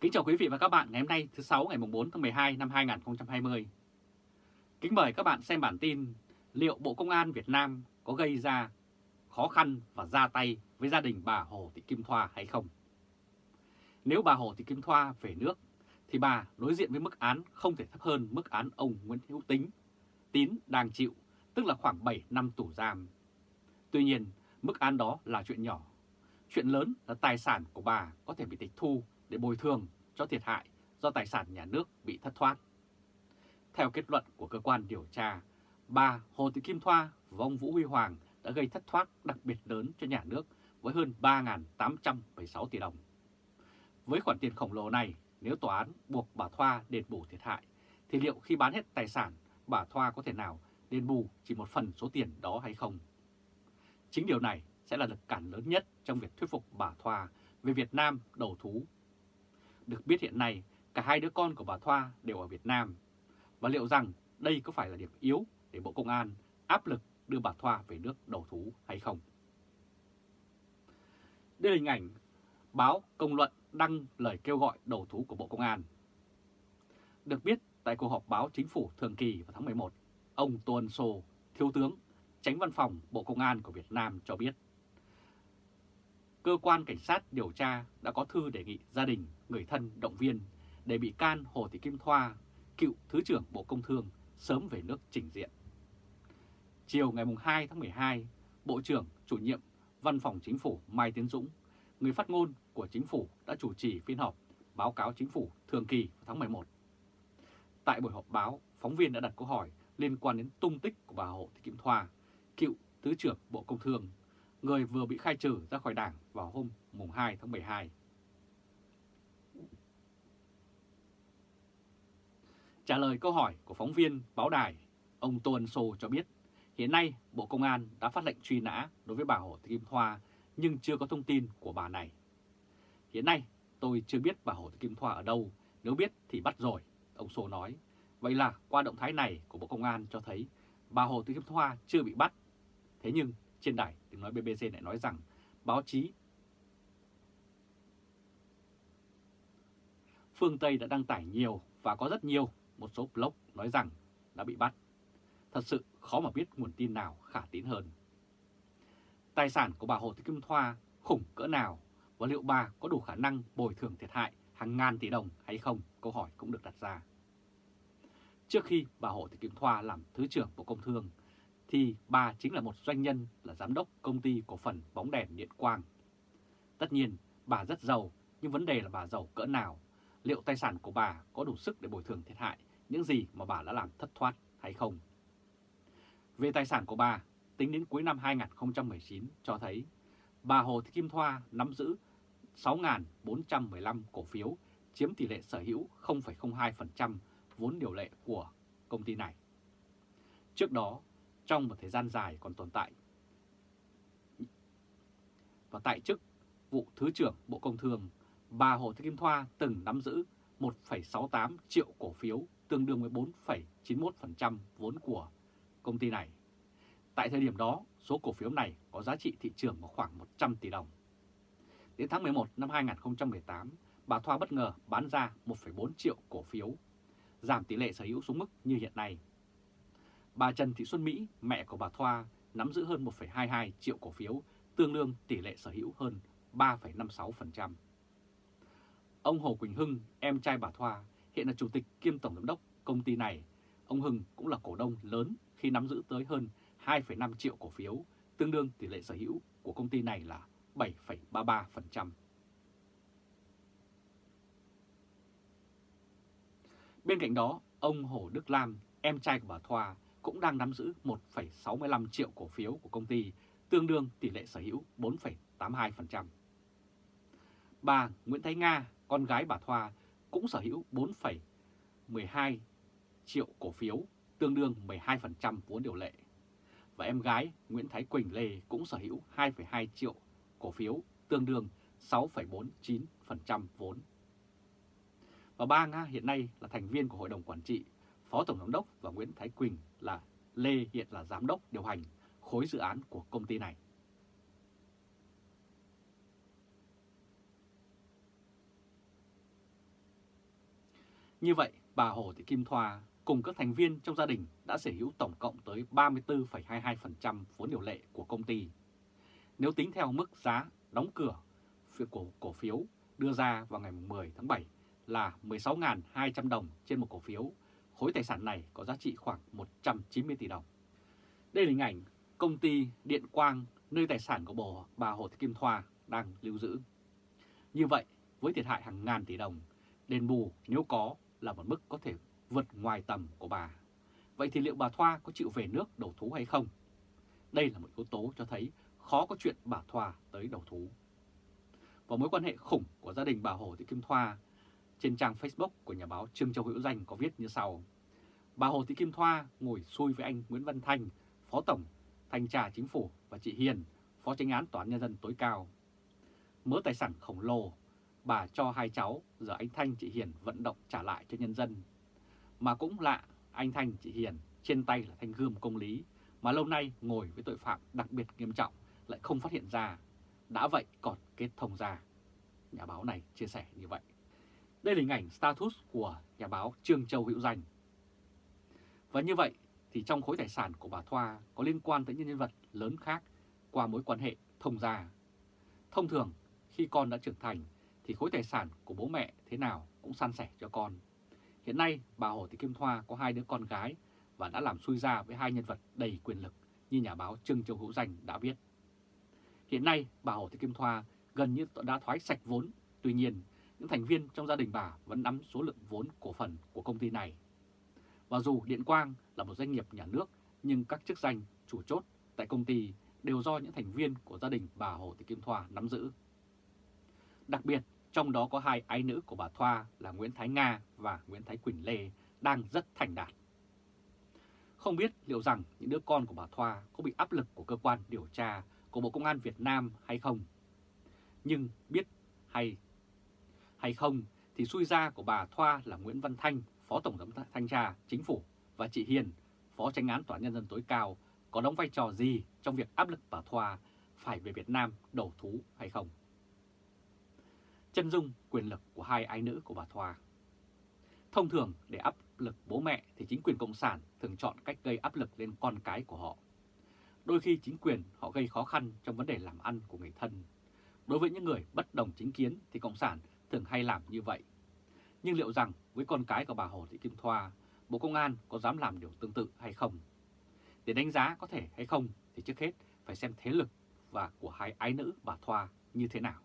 Kính chào quý vị và các bạn ngày hôm nay thứ sáu ngày 4 tháng 12 năm 2020. Kính mời các bạn xem bản tin liệu Bộ Công an Việt Nam có gây ra khó khăn và ra tay với gia đình bà Hồ Thị Kim Thoa hay không. Nếu bà Hồ Thị Kim Thoa về nước thì bà đối diện với mức án không thể thấp hơn mức án ông Nguyễn Hữu Tính, Tín đang chịu, tức là khoảng 7 năm tù giam. Tuy nhiên, mức án đó là chuyện nhỏ. Chuyện lớn là tài sản của bà có thể bị tịch thu để bồi thường cho thiệt hại do tài sản nhà nước bị thất thoát. Theo kết luận của cơ quan điều tra, bà Hồ Thị Kim Thoa và ông Vũ Huy Hoàng đã gây thất thoát đặc biệt lớn cho nhà nước với hơn 3.876 tỷ đồng. Với khoản tiền khổng lồ này, nếu tòa án buộc bà Thoa đền bù thiệt hại, thì liệu khi bán hết tài sản, bà Thoa có thể nào đền bù chỉ một phần số tiền đó hay không? Chính điều này sẽ là lực cản lớn nhất trong việc thuyết phục bà Thoa về Việt Nam đầu thú. Được biết hiện nay, cả hai đứa con của bà Thoa đều ở Việt Nam. Và liệu rằng đây có phải là điểm yếu để Bộ Công an áp lực đưa bà Thoa về nước đầu thú hay không? Đây là hình ảnh báo công luận đăng lời kêu gọi đầu thú của Bộ Công an. Được biết, tại cuộc họp báo chính phủ thường kỳ vào tháng 11, ông Tuân Sô, Thiếu tướng, tránh văn phòng Bộ Công an của Việt Nam cho biết, cơ quan cảnh sát điều tra đã có thư đề nghị gia đình, người thân động viên để bị can Hồ Thị Kim Thoa, cựu Thứ trưởng Bộ Công Thương, sớm về nước trình diện. Chiều ngày 2 tháng 12, Bộ trưởng chủ nhiệm Văn phòng Chính phủ Mai Tiến Dũng, người phát ngôn của Chính phủ đã chủ trì phiên họp báo cáo Chính phủ thường kỳ tháng 11. Tại buổi họp báo, phóng viên đã đặt câu hỏi liên quan đến tung tích của bà Hồ Thị Kim Thoa, cựu Thứ trưởng Bộ Công Thương, người vừa bị khai trừ ra khỏi đảng vào hôm mùng 2 tháng 12. Trả lời câu hỏi của phóng viên báo đài, ông Tô Ân Sô cho biết hiện nay Bộ Công an đã phát lệnh truy nã đối với bà Hồ Thị Kim Thoa nhưng chưa có thông tin của bà này. Hiện nay tôi chưa biết bà Hồ Thị Kim Thoa ở đâu, nếu biết thì bắt rồi, ông Sô nói. Vậy là qua động thái này của Bộ Công an cho thấy bà Hồ Thị Kim Thoa chưa bị bắt. Thế nhưng trên đài tiếng nói BBC lại nói rằng báo chí phương Tây đã đăng tải nhiều và có rất nhiều một số blog nói rằng đã bị bắt. Thật sự khó mà biết nguồn tin nào khả tín hơn. Tài sản của bà Hồ Thị Kim Thoa khủng cỡ nào và liệu bà có đủ khả năng bồi thường thiệt hại hàng ngàn tỷ đồng hay không? Câu hỏi cũng được đặt ra. Trước khi bà Hồ Thị Kim Thoa làm Thứ trưởng Bộ Công Thương, thì bà chính là một doanh nhân là giám đốc công ty cổ phần bóng đèn điện quang. Tất nhiên, bà rất giàu, nhưng vấn đề là bà giàu cỡ nào? Liệu tài sản của bà có đủ sức để bồi thường thiệt hại những gì mà bà đã làm thất thoát hay không? Về tài sản của bà, tính đến cuối năm 2019 cho thấy bà Hồ Thị Kim Thoa nắm giữ 6.415 cổ phiếu, chiếm tỷ lệ sở hữu 0,02% vốn điều lệ của công ty này. Trước đó, trong một thời gian dài còn tồn tại. Và tại chức vụ Thứ trưởng Bộ Công Thương, bà Hồ Thị Kim Thoa từng nắm giữ 1,68 triệu cổ phiếu, tương đương với 4,91% vốn của công ty này. Tại thời điểm đó, số cổ phiếu này có giá trị thị trường vào khoảng 100 tỷ đồng. Đến tháng 11 năm 2018, bà Thoa bất ngờ bán ra 1,4 triệu cổ phiếu, giảm tỷ lệ sở hữu xuống mức như hiện nay. Bà Trần Thị Xuân Mỹ, mẹ của bà Thoa, nắm giữ hơn 1,22 triệu cổ phiếu, tương đương tỷ lệ sở hữu hơn 3,56%. Ông Hồ Quỳnh Hưng, em trai bà Thoa, hiện là chủ tịch kiêm tổng giám đốc công ty này. Ông Hưng cũng là cổ đông lớn khi nắm giữ tới hơn 2,5 triệu cổ phiếu, tương đương tỷ lệ sở hữu của công ty này là 7,33%. Bên cạnh đó, ông Hồ Đức Lam, em trai của bà Thoa, cũng đang nắm giữ 1,65 triệu cổ phiếu của công ty, tương đương tỷ lệ sở hữu 4,82%. Bà Nguyễn Thái Nga, con gái bà Thoa, cũng sở hữu 4,12 triệu cổ phiếu, tương đương 12% vốn điều lệ. Và em gái Nguyễn Thái Quỳnh Lê cũng sở hữu 2,2 triệu cổ phiếu, tương đương 6,49% vốn. Và ba Nga hiện nay là thành viên của Hội đồng Quản trị Phó Tổng Giám đốc và Nguyễn Thái Quỳnh là Lê hiện là Giám đốc điều hành khối dự án của công ty này. Như vậy, bà Hồ Thị Kim Thoa cùng các thành viên trong gia đình đã sở hữu tổng cộng tới 34,22% vốn điều lệ của công ty. Nếu tính theo mức giá đóng cửa của cổ phiếu đưa ra vào ngày 10 tháng 7 là 16.200 đồng trên một cổ phiếu, khối tài sản này có giá trị khoảng 190 tỷ đồng. Đây là hình ảnh công ty Điện Quang nơi tài sản của bồ bà Hồ Thị Kim Thoa đang lưu giữ. Như vậy, với thiệt hại hàng ngàn tỷ đồng, đền bù nếu có là một mức có thể vượt ngoài tầm của bà. Vậy thì liệu bà Thoa có chịu về nước đầu thú hay không? Đây là một yếu tố cho thấy khó có chuyện bà Thoa tới đầu thú. Và mối quan hệ khủng của gia đình bà Hồ Thị Kim Thoa trên trang Facebook của nhà báo Trương Châu Hữu Danh có viết như sau. Bà Hồ Thị Kim Thoa ngồi xui với anh Nguyễn Văn Thanh, Phó Tổng, Thanh tra Chính phủ và chị Hiền, Phó tránh án Tòa án Nhân dân tối cao. Mớ tài sản khổng lồ, bà cho hai cháu, giờ anh Thanh chị Hiền vận động trả lại cho nhân dân. Mà cũng lạ, anh Thanh chị Hiền trên tay là thanh gươm công lý, mà lâu nay ngồi với tội phạm đặc biệt nghiêm trọng lại không phát hiện ra. Đã vậy còn kết thông ra. Nhà báo này chia sẻ như vậy. Đây là hình ảnh status của nhà báo Trương Châu Hữu Danh. Và như vậy thì trong khối tài sản của bà Thoa có liên quan tới những nhân vật lớn khác qua mối quan hệ thông gia. Thông thường khi con đã trưởng thành thì khối tài sản của bố mẹ thế nào cũng san sẻ cho con. Hiện nay bà Hồ Thị Kim Thoa có hai đứa con gái và đã làm xui ra với hai nhân vật đầy quyền lực như nhà báo Trương Châu Hữu Danh đã viết. Hiện nay bà Hồ Thị Kim Thoa gần như đã thoái sạch vốn, tuy nhiên những thành viên trong gia đình bà vẫn nắm số lượng vốn cổ phần của công ty này. Và dù Điện Quang là một doanh nghiệp nhà nước, nhưng các chức danh chủ chốt tại công ty đều do những thành viên của gia đình bà Hồ Thị Kim Thoa nắm giữ. Đặc biệt, trong đó có hai ái nữ của bà Thoa là Nguyễn Thái Nga và Nguyễn Thái Quỳnh Lê đang rất thành đạt. Không biết liệu rằng những đứa con của bà Thoa có bị áp lực của cơ quan điều tra của Bộ Công an Việt Nam hay không. Nhưng biết hay hay không thì xui ra của bà Thoa là Nguyễn Văn Thanh, Phó Tổng giám thanh tra Chính phủ và chị Hiền, Phó Tranh án Tòa Nhân dân tối cao có đóng vai trò gì trong việc áp lực bà Thoa phải về Việt Nam đầu thú hay không. Chân dung quyền lực của hai ái nữ của bà Thoa Thông thường để áp lực bố mẹ thì chính quyền Cộng sản thường chọn cách gây áp lực lên con cái của họ. Đôi khi chính quyền họ gây khó khăn trong vấn đề làm ăn của người thân. Đối với những người bất đồng chính kiến thì Cộng sản thường hay làm như vậy. Nhưng liệu rằng với con cái của bà Hồ Thị Kim Thoa, Bộ Công an có dám làm điều tương tự hay không? Để đánh giá có thể hay không thì trước hết phải xem thế lực và của hai ái nữ bà Thoa như thế nào.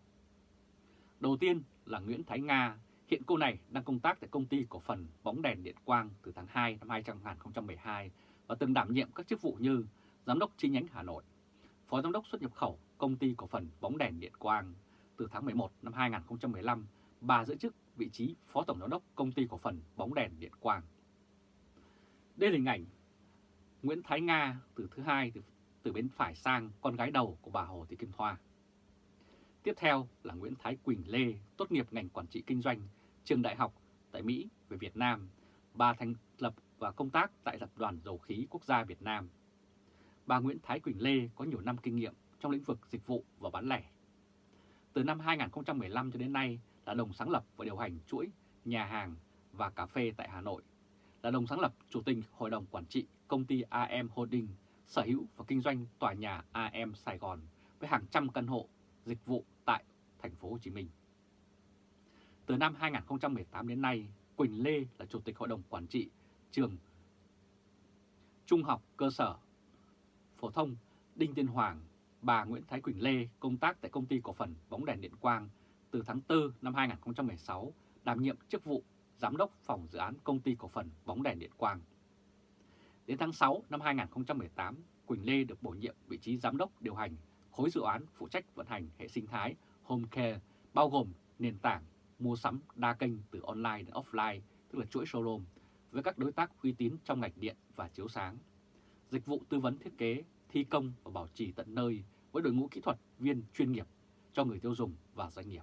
Đầu tiên là Nguyễn Thái Nga, hiện cô này đang công tác tại công ty cổ phần bóng đèn điện quang từ tháng 2 năm 2012 và từng đảm nhiệm các chức vụ như Giám đốc chi nhánh Hà Nội, Phó Giám đốc xuất nhập khẩu công ty cổ phần bóng đèn điện quang từ tháng 11 năm 2015, bà giữ chức vị trí Phó Tổng Giám đốc Công ty Cổ phần Bóng đèn Điện Quang. Đây là hình ảnh Nguyễn Thái Nga từ thứ hai từ, từ bên phải sang con gái đầu của bà Hồ Thị Kim Thoa. Tiếp theo là Nguyễn Thái Quỳnh Lê, tốt nghiệp ngành quản trị kinh doanh, trường đại học tại Mỹ về Việt Nam. Bà thành lập và công tác tại Tập đoàn Dầu khí Quốc gia Việt Nam. Bà Nguyễn Thái Quỳnh Lê có nhiều năm kinh nghiệm trong lĩnh vực dịch vụ và bán lẻ. Từ năm 2015 cho đến nay là đồng sáng lập và điều hành chuỗi nhà hàng và cà phê tại Hà Nội, là đồng sáng lập Chủ tịch Hội đồng Quản trị công ty AM Holding, sở hữu và kinh doanh tòa nhà AM Sài Gòn với hàng trăm căn hộ dịch vụ tại thành phố Hồ Chí Minh. Từ năm 2018 đến nay, Quỳnh Lê là Chủ tịch Hội đồng Quản trị trường Trung học cơ sở phổ thông Đinh Tiên Hoàng bà Nguyễn Thái Quỳnh Lê công tác tại công ty cổ phần bóng đèn điện quang từ tháng 4 năm 2016, đảm nhiệm chức vụ Giám đốc phòng dự án công ty cổ phần bóng đèn điện quang. Đến tháng 6 năm 2018, Quỳnh Lê được bổ nhiệm vị trí Giám đốc điều hành khối dự án phụ trách vận hành hệ sinh thái Home Care, bao gồm nền tảng mua sắm đa kênh từ online đến offline, tức là chuỗi showroom, với các đối tác uy tín trong ngành điện và chiếu sáng. Dịch vụ tư vấn thiết kế, thi công và bảo trì tận nơi với đội ngũ kỹ thuật viên chuyên nghiệp cho người tiêu dùng và doanh nghiệp.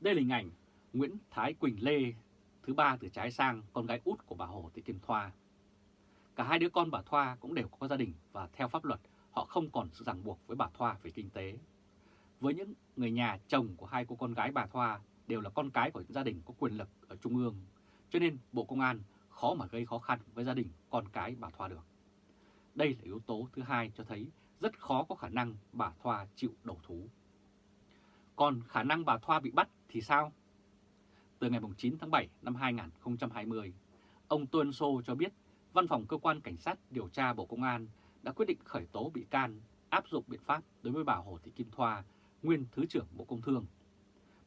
Đây là hình ảnh Nguyễn Thái Quỳnh Lê, thứ ba từ trái sang con gái út của bà Hồ Thị Kim Thoa. Cả hai đứa con bà Thoa cũng đều có gia đình và theo pháp luật họ không còn sự ràng buộc với bà Thoa về kinh tế. Với những người nhà chồng của hai cô con gái bà Thoa đều là con cái của những gia đình có quyền lực ở Trung ương, cho nên Bộ Công an khó mà gây khó khăn với gia đình con cái bà Thoa được. Đây là yếu tố thứ hai cho thấy rất khó có khả năng bà Thoa chịu đầu thú. Còn khả năng bà Thoa bị bắt thì sao? Từ ngày 9 tháng 7 năm 2020, ông Tuân Sô cho biết Văn phòng Cơ quan Cảnh sát điều tra Bộ Công an đã quyết định khởi tố bị can áp dụng biện pháp đối với bà Hồ Thị Kim Thoa, nguyên Thứ trưởng Bộ Công Thương.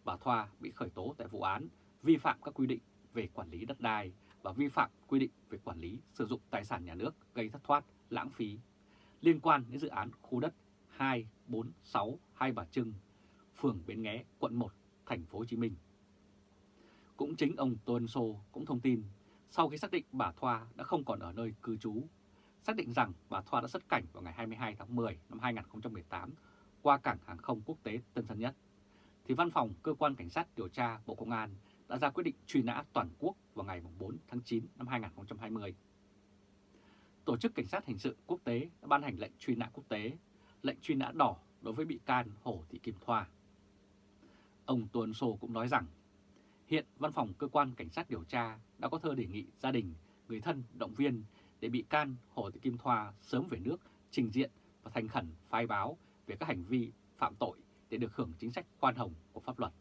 Bà Thoa bị khởi tố tại vụ án vi phạm các quy định về quản lý đất đai và vi phạm quy định về quản lý sử dụng tài sản nhà nước gây thất thoát, lãng phí liên quan đến dự án khu đất 246 Hai Bà Trưng, phường Bến Nghé, quận 1, thành phố Hồ Chí Minh. Cũng chính ông tuân Sô cũng thông tin sau khi xác định bà Thoa đã không còn ở nơi cư trú, xác định rằng bà Thoa đã xuất cảnh vào ngày 22 tháng 10 năm 2018 qua cảng hàng không quốc tế Tân Sơn Nhất, thì Văn phòng Cơ quan Cảnh sát điều tra Bộ Công an đã ra quyết định truy nã toàn quốc vào ngày 4 tháng 9 năm 2020. Tổ chức Cảnh sát Hình sự Quốc tế đã ban hành lệnh truy nã quốc tế, lệnh truy nã đỏ đối với bị can Hồ Thị Kim Thoa. Ông Tuấn Sô cũng nói rằng, hiện Văn phòng Cơ quan Cảnh sát điều tra đã có thơ đề nghị gia đình, người thân, động viên để bị can Hồ Thị Kim Thoa sớm về nước trình diện và thành khẩn phai báo về các hành vi phạm tội để được hưởng chính sách khoan hồng của pháp luật.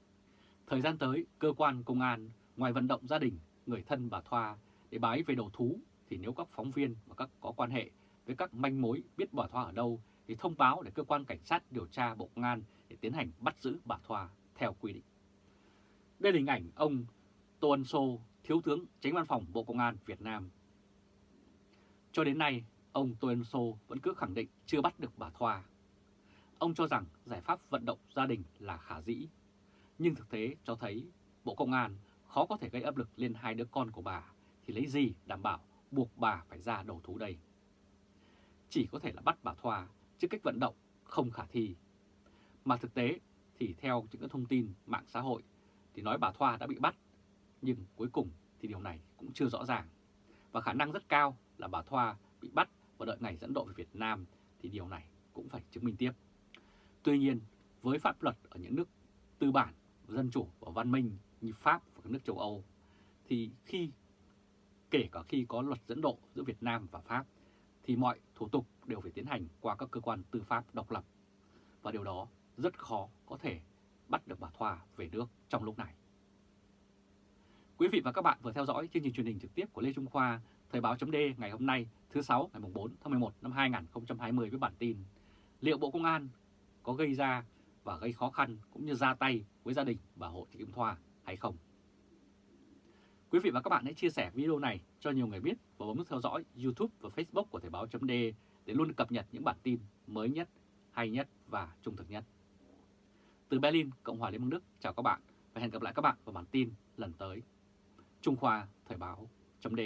Thời gian tới, cơ quan công an ngoài vận động gia đình, người thân bà Thoa để bái về đầu thú thì nếu các phóng viên và các có quan hệ với các manh mối biết bà Thoa ở đâu thì thông báo để cơ quan cảnh sát điều tra Bộ Công an để tiến hành bắt giữ bà Thoa theo quy định. Đây là hình ảnh ông Tô Ân Sô, Thiếu tướng Tránh Văn phòng Bộ Công an Việt Nam. Cho đến nay, ông Tô Ân Sô vẫn cứ khẳng định chưa bắt được bà Thoa. Ông cho rằng giải pháp vận động gia đình là khả dĩ, nhưng thực tế cho thấy Bộ Công an khó có thể gây áp lực lên hai đứa con của bà thì lấy gì đảm bảo buộc bà phải ra đầu thú đây. Chỉ có thể là bắt bà Thoa, chứ cách vận động không khả thi. Mà thực tế thì theo những thông tin mạng xã hội thì nói bà Thoa đã bị bắt, nhưng cuối cùng thì điều này cũng chưa rõ ràng. Và khả năng rất cao là bà Thoa bị bắt và đợi ngày dẫn độ về Việt Nam thì điều này cũng phải chứng minh tiếp. Tuy nhiên, với pháp luật ở những nước tư bản, dân chủ và văn minh như Pháp và các nước châu Âu, thì khi kể cả khi có luật dẫn độ giữa Việt Nam và Pháp, thì mọi thủ tục đều phải tiến hành qua các cơ quan tư pháp độc lập. Và điều đó rất khó có thể bắt được bà Thoa về nước trong lúc này. Quý vị và các bạn vừa theo dõi chương trình truyền hình trực tiếp của Lê Trung Khoa, Thời báo chấm ngày hôm nay thứ sáu ngày 4 tháng 11 năm 2020 với bản tin Liệu Bộ Công an có gây ra và gây khó khăn cũng như ra tay với gia đình bà Hồ Thị Kim Thoa hay không? Quý vị và các bạn hãy chia sẻ video này cho nhiều người biết và bấm nút theo dõi YouTube và Facebook của Thời báo .d để luôn cập nhật những bản tin mới nhất, hay nhất và trung thực nhất. Từ Berlin, Cộng hòa Liên bang Đức, chào các bạn và hẹn gặp lại các bạn vào bản tin lần tới. Trung Khoa Thời báo .d